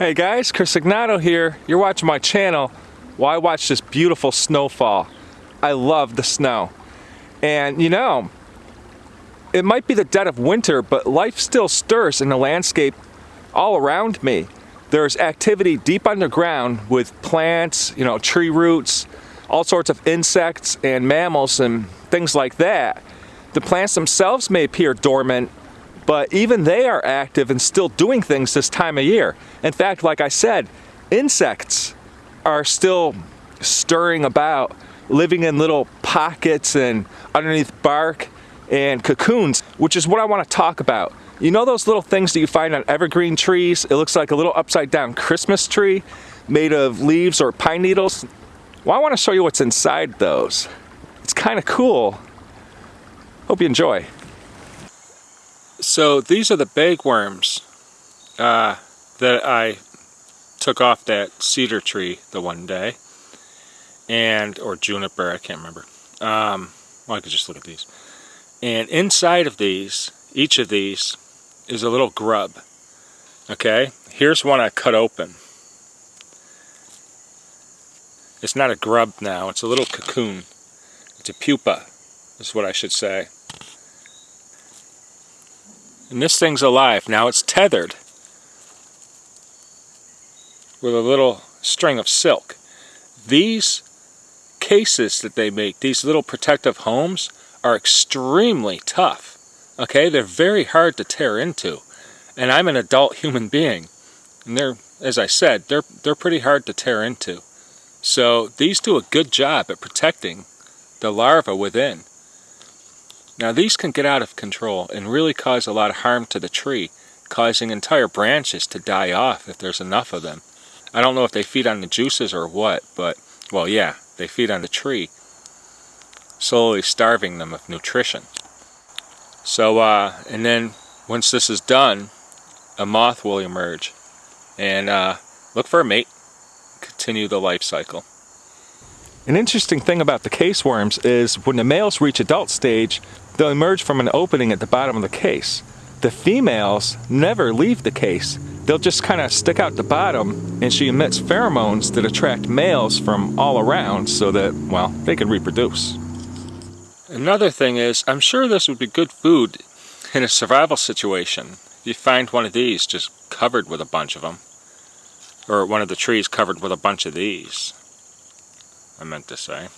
Hey guys, Chris Ignato here. You're watching my channel while I watch this beautiful snowfall. I love the snow. And you know, it might be the dead of winter, but life still stirs in the landscape all around me. There's activity deep underground with plants, you know, tree roots, all sorts of insects and mammals and things like that. The plants themselves may appear dormant but even they are active and still doing things this time of year. In fact, like I said, insects are still stirring about, living in little pockets and underneath bark and cocoons, which is what I want to talk about. You know those little things that you find on evergreen trees? It looks like a little upside down Christmas tree made of leaves or pine needles. Well, I want to show you what's inside those. It's kind of cool. Hope you enjoy. So these are the bagworms uh, that I took off that cedar tree the one day. And, or juniper, I can't remember. Um, well, I could just look at these. And inside of these, each of these, is a little grub. Okay, here's one I cut open. It's not a grub now, it's a little cocoon. It's a pupa, is what I should say. And this thing's alive. Now it's tethered with a little string of silk. These cases that they make, these little protective homes, are extremely tough. Okay, they're very hard to tear into. And I'm an adult human being. And they're, as I said, they're, they're pretty hard to tear into. So these do a good job at protecting the larva within. Now these can get out of control and really cause a lot of harm to the tree, causing entire branches to die off if there's enough of them. I don't know if they feed on the juices or what, but, well yeah, they feed on the tree, slowly starving them of nutrition. So, uh, and then once this is done, a moth will emerge and uh, look for a mate, continue the life cycle. An interesting thing about the case worms is when the males reach adult stage, They'll emerge from an opening at the bottom of the case. The females never leave the case. They'll just kind of stick out the bottom and she emits pheromones that attract males from all around so that, well, they can reproduce. Another thing is, I'm sure this would be good food in a survival situation. If you find one of these just covered with a bunch of them, or one of the trees covered with a bunch of these, I meant to say.